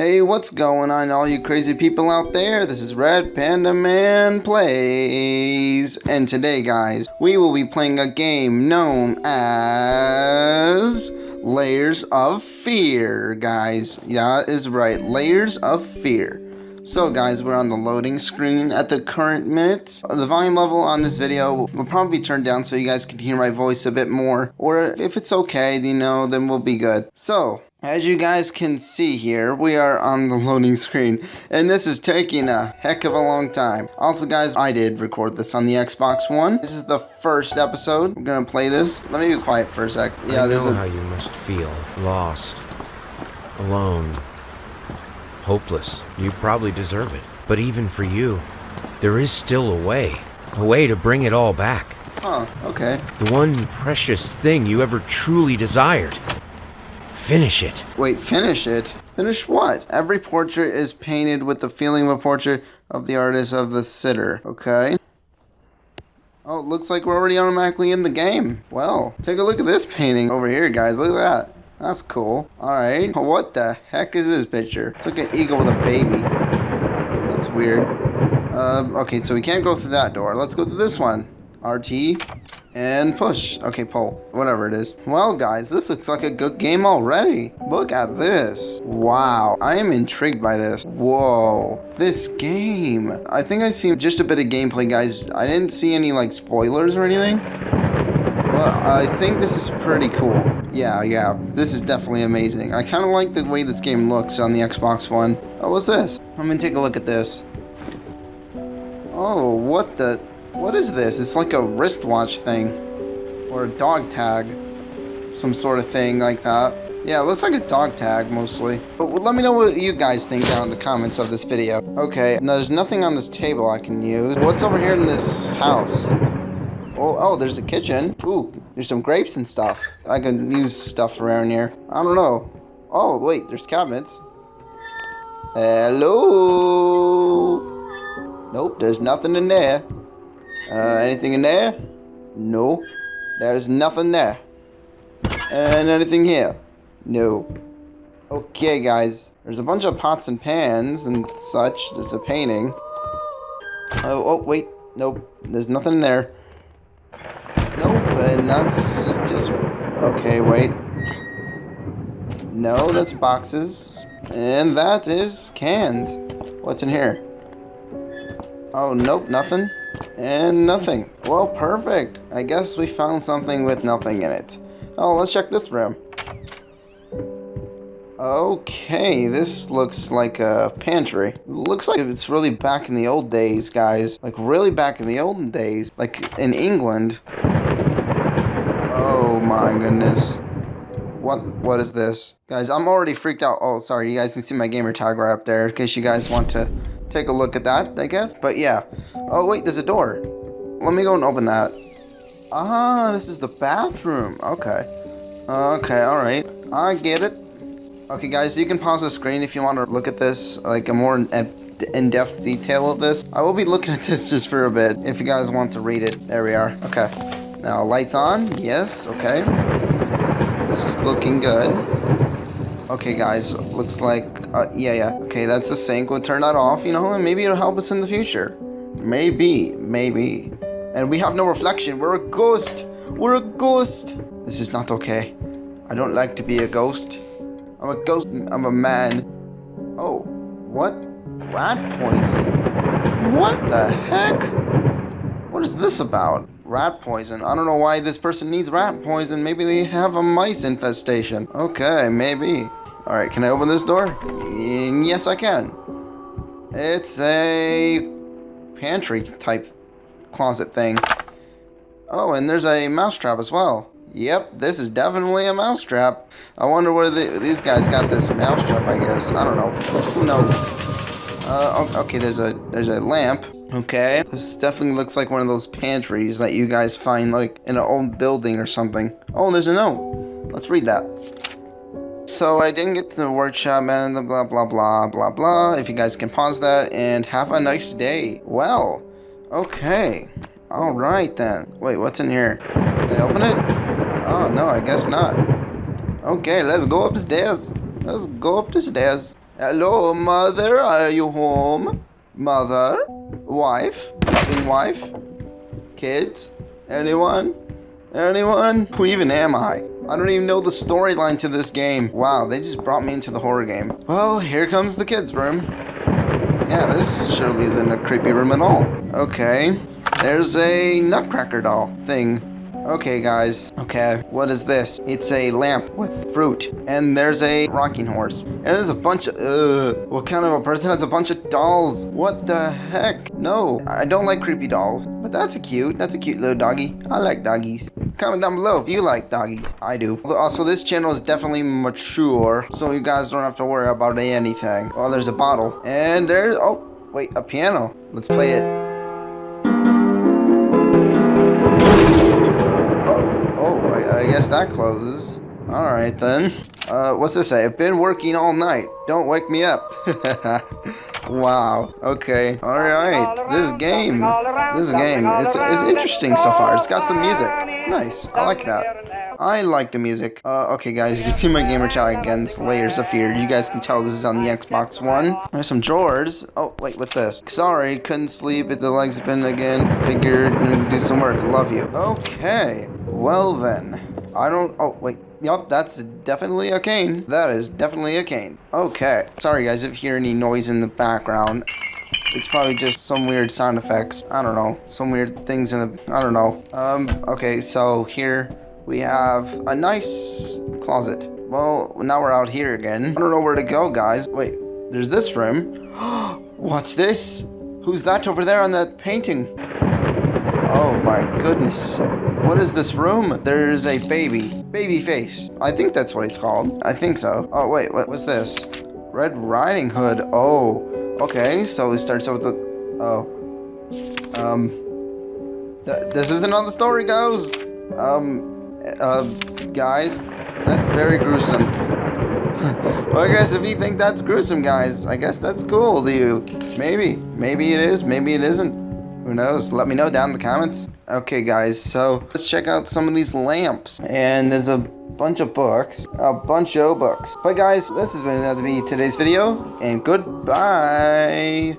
Hey, what's going on, all you crazy people out there? This is Red Panda Man Plays. And today, guys, we will be playing a game known as Layers of Fear, guys. Yeah, is right. Layers of Fear. So guys, we're on the loading screen at the current minute. The volume level on this video will probably be turned down so you guys can hear my voice a bit more. Or if it's okay, you know, then we'll be good. So, as you guys can see here, we are on the loading screen, and this is taking a heck of a long time. Also guys, I did record this on the Xbox One. This is the first episode. We're gonna play this. Let me be quiet for a sec. Yeah, I know a... how you must feel. Lost. Alone. Hopeless. You probably deserve it. But even for you, there is still a way. A way to bring it all back. Huh, okay. The one precious thing you ever truly desired. Finish it. Wait, finish it? Finish what? Every portrait is painted with the feeling of a portrait of the artist of the sitter. Okay. Oh, it looks like we're already automatically in the game. Well, take a look at this painting over here, guys. Look at that. That's cool. Alright. What the heck is this picture? It's like an eagle with a baby. That's weird. Uh, okay, so we can't go through that door. Let's go through this one. RT. And push. Okay, pull. Whatever it is. Well, guys, this looks like a good game already. Look at this. Wow. I am intrigued by this. Whoa. This game. I think I see just a bit of gameplay, guys. I didn't see any, like, spoilers or anything. But I think this is pretty cool. Yeah, yeah. This is definitely amazing. I kind of like the way this game looks on the Xbox One. Oh, what's this? I'm gonna take a look at this. Oh, what the... What is this? It's like a wristwatch thing. Or a dog tag. Some sort of thing like that. Yeah, it looks like a dog tag, mostly. But let me know what you guys think down in the comments of this video. Okay, now there's nothing on this table I can use. What's over here in this house? Oh, oh, there's a kitchen. Ooh, there's some grapes and stuff. I can use stuff around here. I don't know. Oh, wait, there's cabinets. Hello? Nope, there's nothing in there. Uh, anything in there? No. There's nothing there. And anything here? No. Okay, guys. There's a bunch of pots and pans and such. There's a painting. Oh, oh, wait. Nope. There's nothing there. That's just... Okay, wait. No, that's boxes. And that is cans. What's in here? Oh, nope, nothing. And nothing. Well, perfect. I guess we found something with nothing in it. Oh, let's check this room. Okay, this looks like a pantry. Looks like it's really back in the old days, guys. Like, really back in the olden days. Like, in England. My goodness. What, what is this? Guys, I'm already freaked out. Oh, sorry, you guys can see my gamer tag right up there in case you guys want to take a look at that, I guess. But yeah. Oh, wait, there's a door. Let me go and open that. Ah, this is the bathroom. Okay. Okay, alright. I get it. Okay, guys, you can pause the screen if you want to look at this, like a more in-depth detail of this. I will be looking at this just for a bit, if you guys want to read it. There we are. Okay. Now, lights on. Yes, okay. This is looking good. Okay, guys, looks like, uh, yeah, yeah. Okay, that's the sink. We'll turn that off, you know, and maybe it'll help us in the future. Maybe, maybe. And we have no reflection. We're a ghost. We're a ghost. This is not okay. I don't like to be a ghost. I'm a ghost. I'm a man. Oh, what? Rat poison? What the heck? What is this about? Rat poison. I don't know why this person needs rat poison. Maybe they have a mice infestation. Okay, maybe. Alright, can I open this door? Yes, I can. It's a pantry type closet thing. Oh, and there's a mousetrap as well. Yep, this is definitely a mousetrap. I wonder where the, these guys got this mousetrap, I guess. I don't know. Who knows? Uh, okay, there's a there's a lamp. Okay, this definitely looks like one of those pantries that you guys find like in an old building or something. Oh, there's a note. Let's read that. So I didn't get to the workshop and the blah blah blah blah blah. If you guys can pause that and have a nice day. Well, okay. Alright then. Wait, what's in here? Can I open it? Oh no, I guess not. Okay, let's go upstairs. Let's go up the stairs. Hello, mother. Are you home? Mother? Wife? Fucking wife? Kids? Anyone? Anyone? Who even am I? I don't even know the storyline to this game. Wow, they just brought me into the horror game. Well, here comes the kids' room. Yeah, this surely isn't a creepy room at all. Okay, there's a nutcracker doll thing. Okay, guys. Okay, what is this? It's a lamp with fruit. And there's a rocking horse. And there's a bunch of... Uh, what kind of a person has a bunch of dolls? What the heck? No, I don't like creepy dolls. But that's a cute. That's a cute little doggy. I like doggies. Comment down below if you like doggies. I do. Also, this channel is definitely mature. So you guys don't have to worry about anything. Oh, there's a bottle. And there's... Oh, wait, a piano. Let's play it. That closes. Alright then. Uh, what's this say? I've been working all night. Don't wake me up. wow. Okay. Alright. This game. This game. It's, it's interesting so far. It's got some music. Nice. I like that. I like the music. Uh, okay guys, you can see my gamer tag against Layers of Fear. You guys can tell this is on the Xbox One. There's some drawers. Oh, wait, what's this? Sorry, couldn't sleep. The legs been again. Figured do some work. Love you. Okay. Well then. I don't... Oh, wait. Yup, that's definitely a cane. That is definitely a cane. Okay. Sorry, guys, if you hear any noise in the background. It's probably just some weird sound effects. I don't know. Some weird things in the... I don't know. Um, okay, so here we have a nice closet. Well, now we're out here again. I don't know where to go, guys. Wait, there's this room. What's this? Who's that over there on that painting? Oh my goodness. What is this room? There's a baby. Baby face. I think that's what he's called. I think so. Oh, wait. What was this? Red Riding Hood. Oh. Okay. So he starts out with the... Oh. Um. Th this isn't how the story goes. Um. Uh, guys. That's very gruesome. well, I guess if you think that's gruesome, guys, I guess that's cool to you. Maybe. Maybe it is. Maybe it isn't. Who knows? Let me know down in the comments. Okay, guys, so let's check out some of these lamps. And there's a bunch of books. A bunch of books. But guys, this has been another be today's video. And goodbye.